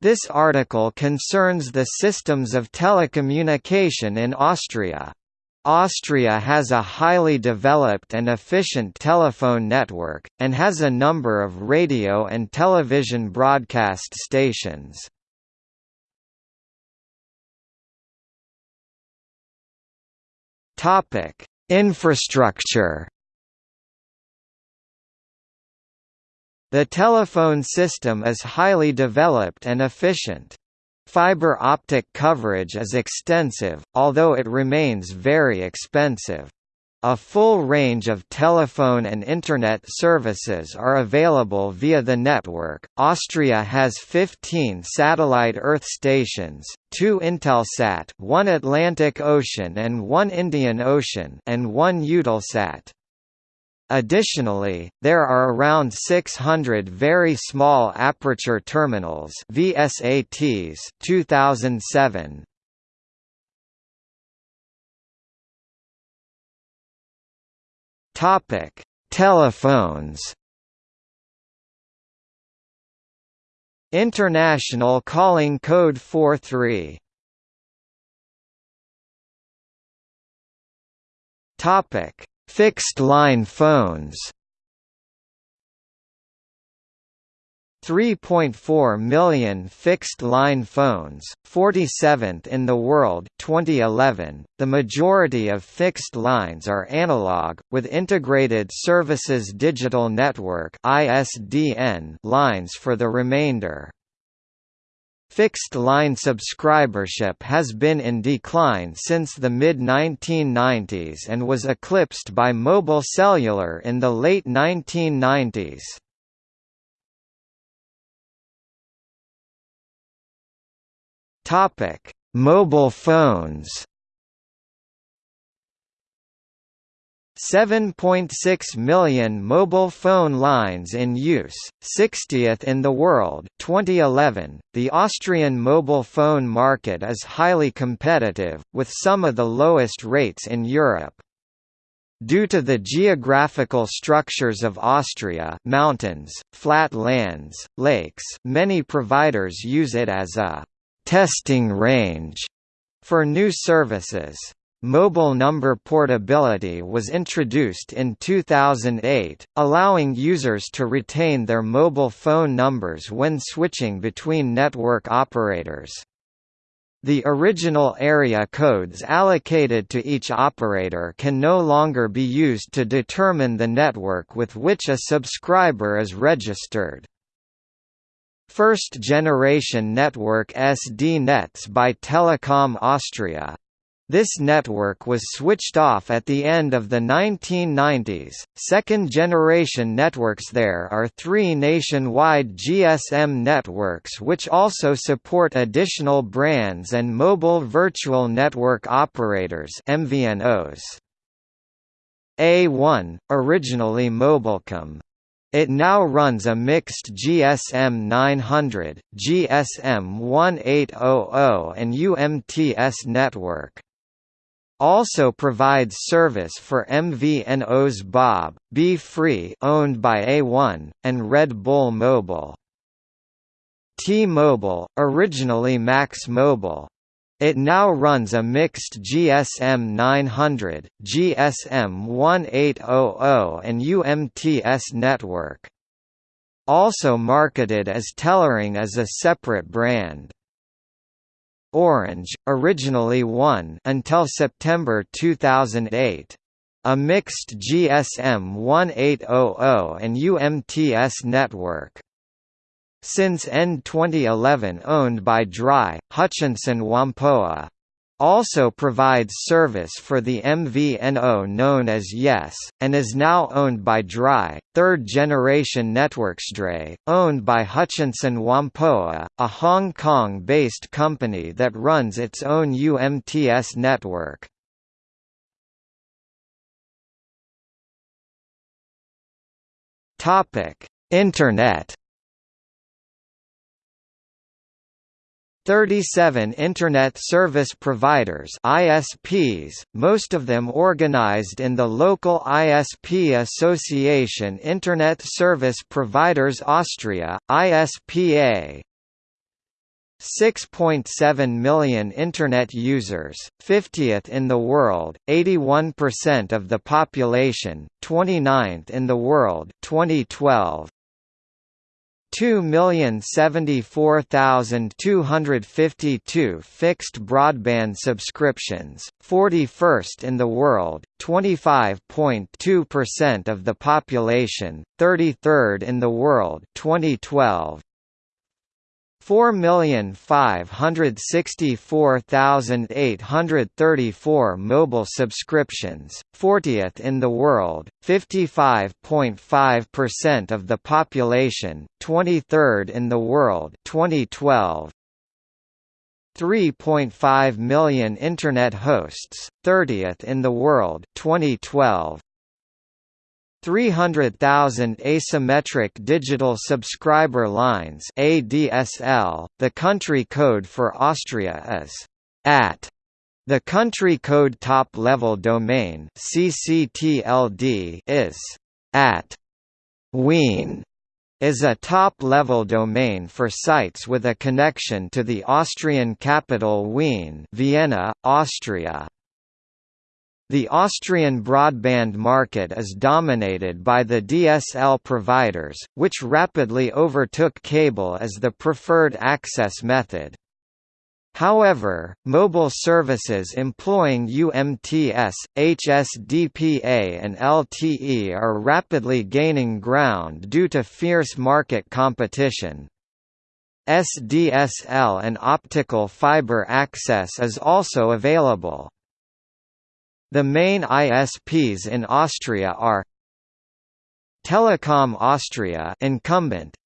This article concerns the systems of telecommunication in Austria. Austria has a highly developed and efficient telephone network, and has a number of radio and television broadcast stations. Infrastructure The telephone system is highly developed and efficient. Fiber optic coverage is extensive, although it remains very expensive. A full range of telephone and Internet services are available via the network. Austria has 15 satellite Earth stations, two Intelsat, one Atlantic Ocean and one Indian Ocean, and one Eutelsat. Additionally, there are around 600 very small aperture terminals VSATs 2007. Topic: Telephones. International calling code 43. Topic: Fixed-line phones 3.4 million fixed-line phones, 47th in the world 2011. The majority of fixed lines are analog, with Integrated Services Digital Network lines for the remainder. Fixed-line subscribership has been in decline since the mid-1990s and was eclipsed by mobile cellular in the late 1990s. Mobile phones 7.6 million mobile phone lines in use, 60th in the world 2011. The Austrian mobile phone market is highly competitive, with some of the lowest rates in Europe. Due to the geographical structures of Austria mountains, flat lands, lakes many providers use it as a «testing range» for new services. Mobile number portability was introduced in 2008, allowing users to retain their mobile phone numbers when switching between network operators. The original area codes allocated to each operator can no longer be used to determine the network with which a subscriber is registered. First-generation network SD nets by Telekom Austria, this network was switched off at the end of the 1990s. Second generation networks there are three nationwide GSM networks which also support additional brands and mobile virtual network operators MVNOs. A1, originally Mobilkom, it now runs a mixed GSM 900, GSM 1800 and UMTS network also provides service for MVNOs Bob, Be Free owned by A1, and Red Bull Mobile. T-Mobile, originally Max Mobile. It now runs a mixed GSM 900, GSM 1800 and UMTS network. Also marketed as Telering as a separate brand. Orange, originally one until September 2008. A mixed GSM 1800 and UMTS network. Since end 2011 owned by Drei, Hutchison Whampoa also provides service for the MVNO known as Yes, and is now owned by Drei, third-generation NetworksDrei, owned by Hutchison Whampoa, a Hong Kong-based company that runs its own UMTS network. Internet 37 Internet Service Providers ISPs, most of them organized in the local ISP association Internet Service Providers Austria, ISPA. 6.7 million Internet users, 50th in the world, 81% of the population, 29th in the world 2012. 2,074,252 fixed broadband subscriptions, 41st in the world, 25.2% of the population, 33rd in the world 2012. 4,564,834 mobile subscriptions, 40th in the world, 55.5% of the population, 23rd in the world 2012. 3.5 million internet hosts, 30th in the world 2012. 300,000 asymmetric digital subscriber lines ADSL. The country code for Austria is at the country code top-level domain CCTLD is at Wien is a top-level domain for sites with a connection to the Austrian capital Wien Vienna, Austria. The Austrian broadband market is dominated by the DSL providers, which rapidly overtook cable as the preferred access method. However, mobile services employing UMTS, HSDPA and LTE are rapidly gaining ground due to fierce market competition. SDSL and optical fiber access is also available. The main ISPs in Austria are Telekom Austria incumbent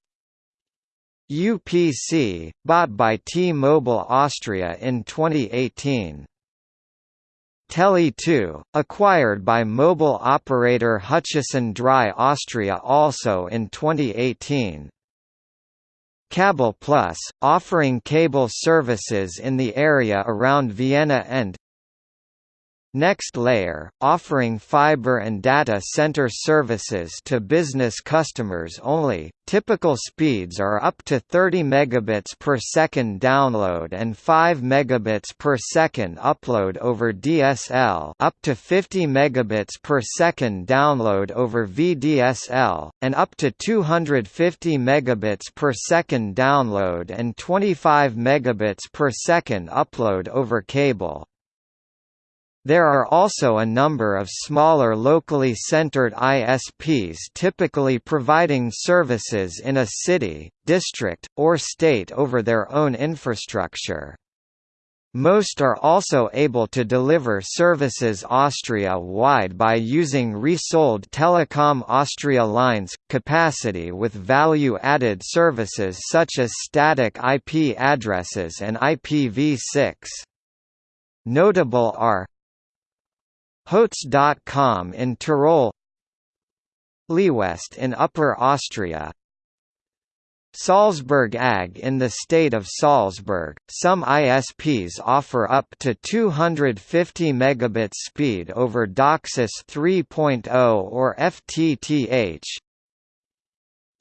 UPC, bought by T-Mobile Austria in 2018 Tele2, acquired by mobile operator Hutchison Drei Austria also in 2018 Cable Plus, offering cable services in the area around Vienna and Next Layer, offering fiber and data center services to business customers only. Typical speeds are up to 30 megabits per second download and 5 megabits per second upload over DSL, up to 50 megabits per second download over VDSL, and up to 250 megabits per second download and 25 megabits per second upload over cable. There are also a number of smaller locally centered ISPs typically providing services in a city, district, or state over their own infrastructure. Most are also able to deliver services Austria-wide by using resold Telekom Austria lines, capacity with value-added services such as static IP addresses and IPv6. Notable are Hotz.com in Tyrol Liwest in Upper Austria Salzburg AG in the state of Salzburg, some ISPs offer up to 250 megabits speed over DOCSIS 3.0 or FTTH,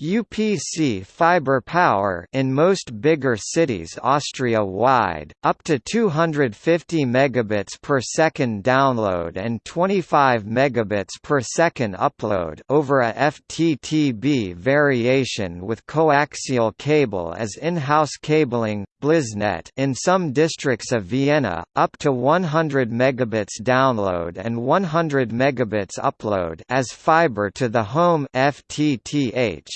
UPC fiber power in most bigger cities Austria-wide, up to 250 megabits per second download and 25 megabits per second upload over a FTTB variation with coaxial cable as in-house cabling, BlizzNet in some districts of Vienna, up to 100 megabits download and 100 megabits upload as fiber to the home FTTH.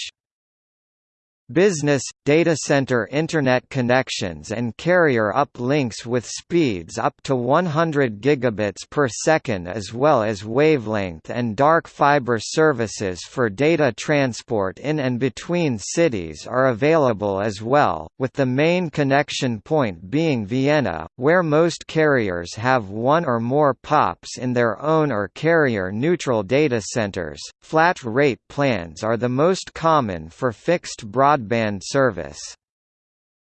Business, data center Internet connections and carrier uplinks with speeds up to 100 gigabits per second as well as wavelength and dark fiber services for data transport in and between cities are available as well, with the main connection point being Vienna, where most carriers have one or more POPs in their own or carrier-neutral data centers. Flat rate plans are the most common for fixed broadband broadband service.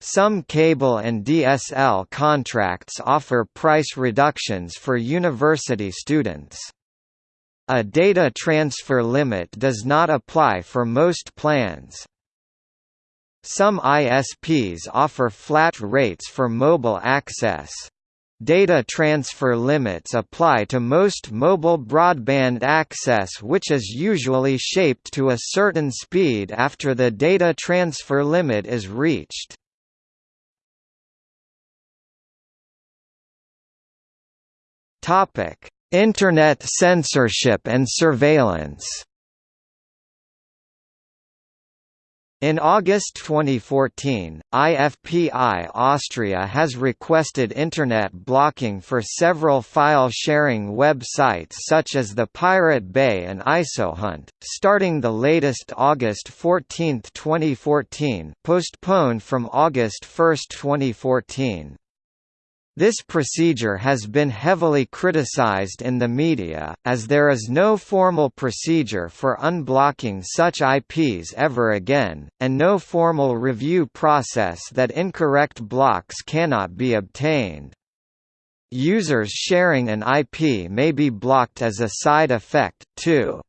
Some cable and DSL contracts offer price reductions for university students. A data transfer limit does not apply for most plans. Some ISPs offer flat rates for mobile access. Data transfer limits apply to most mobile broadband access which is usually shaped to a certain speed after the data transfer limit is reached. Internet censorship and surveillance In August 2014, IFPI Austria has requested Internet blocking for several file-sharing websites such as the Pirate Bay and ISOHunt, starting the latest August 14, 2014 postponed from August 1, 2014. This procedure has been heavily criticized in the media, as there is no formal procedure for unblocking such IPs ever again, and no formal review process that incorrect blocks cannot be obtained. Users sharing an IP may be blocked as a side effect, too.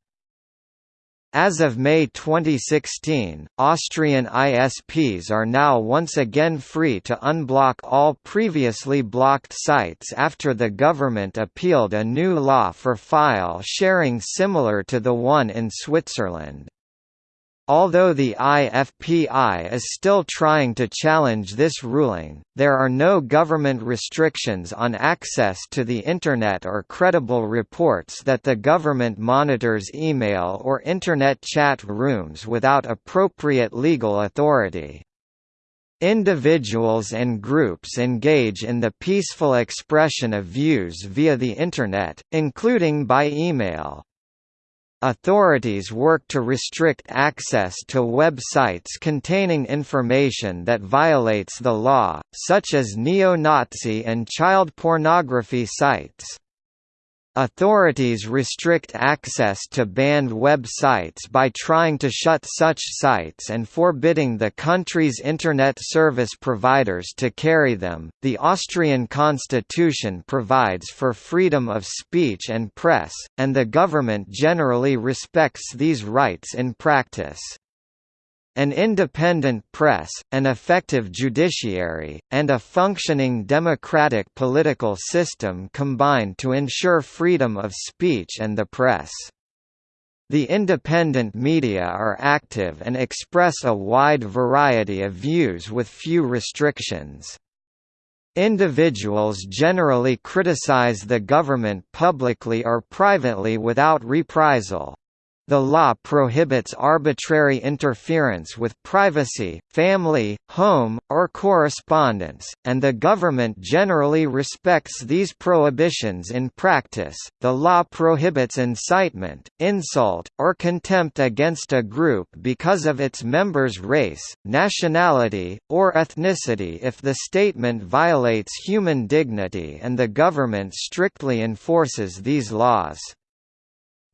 As of May 2016, Austrian ISPs are now once again free to unblock all previously blocked sites after the government appealed a new law for file sharing similar to the one in Switzerland. Although the IFPI is still trying to challenge this ruling, there are no government restrictions on access to the Internet or credible reports that the government monitors email or Internet chat rooms without appropriate legal authority. Individuals and groups engage in the peaceful expression of views via the Internet, including by email. Authorities work to restrict access to websites containing information that violates the law, such as neo-Nazi and child pornography sites. Authorities restrict access to banned websites by trying to shut such sites and forbidding the country's internet service providers to carry them. The Austrian constitution provides for freedom of speech and press, and the government generally respects these rights in practice. An independent press, an effective judiciary, and a functioning democratic political system combine to ensure freedom of speech and the press. The independent media are active and express a wide variety of views with few restrictions. Individuals generally criticize the government publicly or privately without reprisal. The law prohibits arbitrary interference with privacy, family, home, or correspondence, and the government generally respects these prohibitions in practice. The law prohibits incitement, insult, or contempt against a group because of its members' race, nationality, or ethnicity if the statement violates human dignity and the government strictly enforces these laws.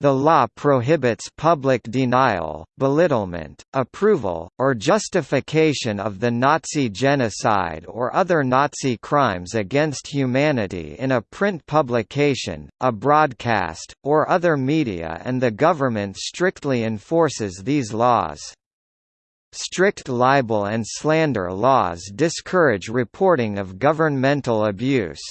The law prohibits public denial, belittlement, approval, or justification of the Nazi genocide or other Nazi crimes against humanity in a print publication, a broadcast, or other media and the government strictly enforces these laws. Strict libel and slander laws discourage reporting of governmental abuse.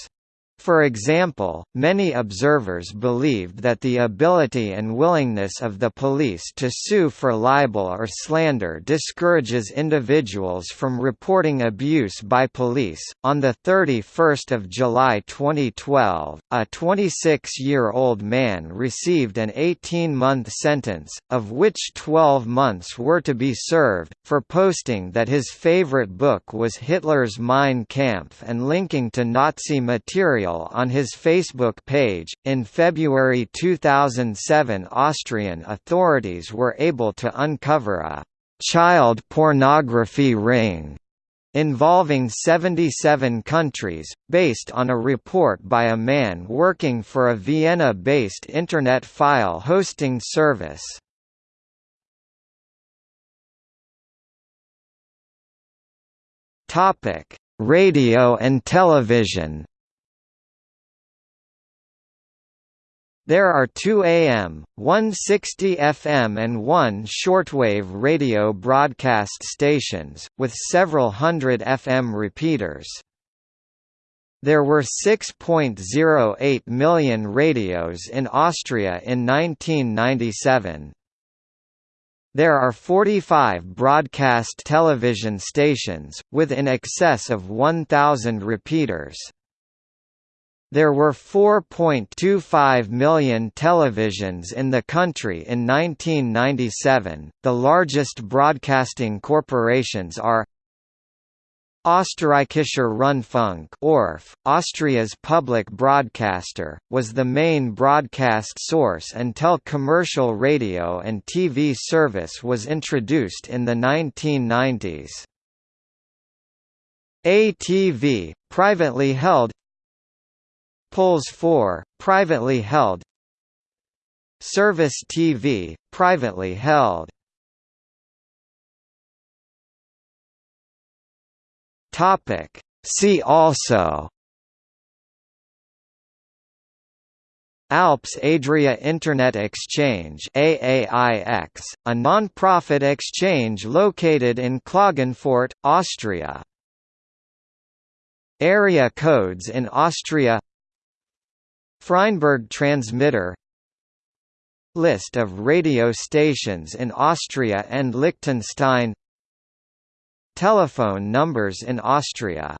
For example, many observers believed that the ability and willingness of the police to sue for libel or slander discourages individuals from reporting abuse by police. On the 31st of July 2012, a 26-year-old man received an 18-month sentence, of which 12 months were to be served, for posting that his favorite book was Hitler's Mein Kampf and linking to Nazi material on his Facebook page. In February 2007, Austrian authorities were able to uncover a child pornography ring involving 77 countries, based on a report by a man working for a Vienna-based Internet file hosting service. Radio and television There are two AM, 160 FM and one shortwave radio broadcast stations, with several hundred FM repeaters. There were 6.08 million radios in Austria in 1997. There are 45 broadcast television stations, with in excess of 1,000 repeaters. There were 4.25 million televisions in the country in 1997. The largest broadcasting corporations are Österreichischer Rundfunk ORF, Austria's public broadcaster, was the main broadcast source until commercial radio and TV service was introduced in the 1990s. ATV, privately held Puls 4, privately held. Servus TV, privately held. See also. Alps Adria Internet Exchange AAIX, a non-profit exchange located in Klagenfurt, Austria. Area codes in Austria Freinberg transmitter List of radio stations in Austria and Liechtenstein Telephone numbers in Austria